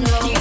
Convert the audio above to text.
bailando.